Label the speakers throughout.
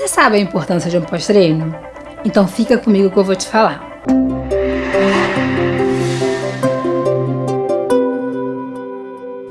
Speaker 1: Você sabe a importância de um pós-treino? Então fica comigo que eu vou te falar.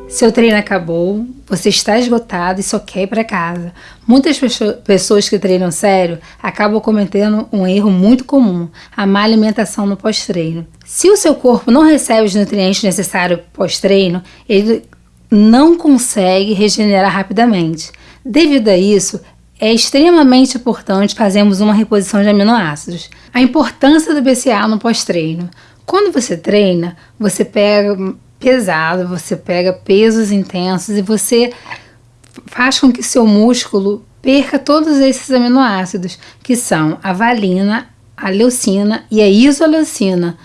Speaker 1: Seu treino acabou, você está esgotado e só quer ir para casa. Muitas pessoas que treinam sério acabam cometendo um erro muito comum, a má alimentação no pós-treino. Se o seu corpo não recebe os nutrientes necessários pós-treino, ele não consegue regenerar rapidamente. Devido a isso, é extremamente importante fazermos uma reposição de aminoácidos. A importância do BCA no pós-treino. Quando você treina, você pega pesado, você pega pesos intensos e você faz com que seu músculo perca todos esses aminoácidos, que são a valina, a leucina e a isoleucina.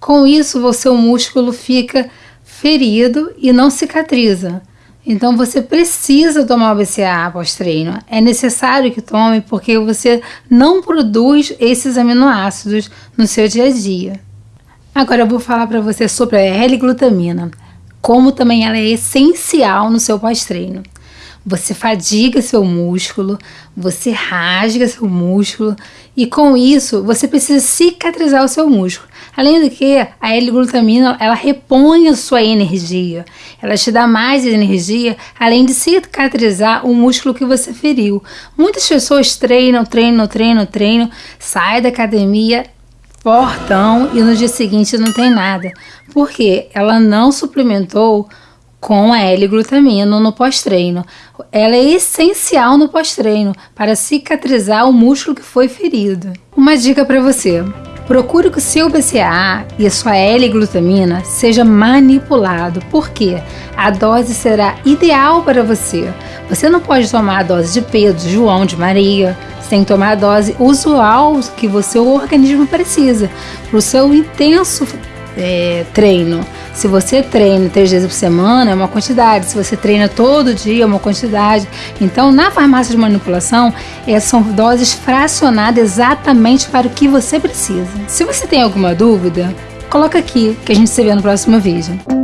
Speaker 1: Com isso, o seu músculo fica ferido e não cicatriza. Então você precisa tomar o BCA após treino. É necessário que tome porque você não produz esses aminoácidos no seu dia a dia. Agora eu vou falar para você sobre a L-glutamina, como também ela é essencial no seu pós-treino. Você fadiga seu músculo, você rasga seu músculo e com isso você precisa cicatrizar o seu músculo. Além do que, a L-glutamina ela repõe a sua energia, ela te dá mais energia, além de cicatrizar o músculo que você feriu. Muitas pessoas treinam, treinam, treinam, treinam, saem da academia fortão e no dia seguinte não tem nada. Porque ela não suplementou com a L-glutamina no pós-treino. Ela é essencial no pós-treino para cicatrizar o músculo que foi ferido. Uma dica para você: procure que o seu BCAA e a sua L-glutamina seja manipulado, porque a dose será ideal para você. Você não pode tomar a dose de Pedro, João, de Maria, sem tomar a dose usual que o seu organismo precisa para o seu intenso é, treino. Se você treina três vezes por semana, é uma quantidade. Se você treina todo dia, é uma quantidade. Então, na farmácia de manipulação, essas são doses fracionadas exatamente para o que você precisa. Se você tem alguma dúvida, coloca aqui que a gente se vê no próximo vídeo.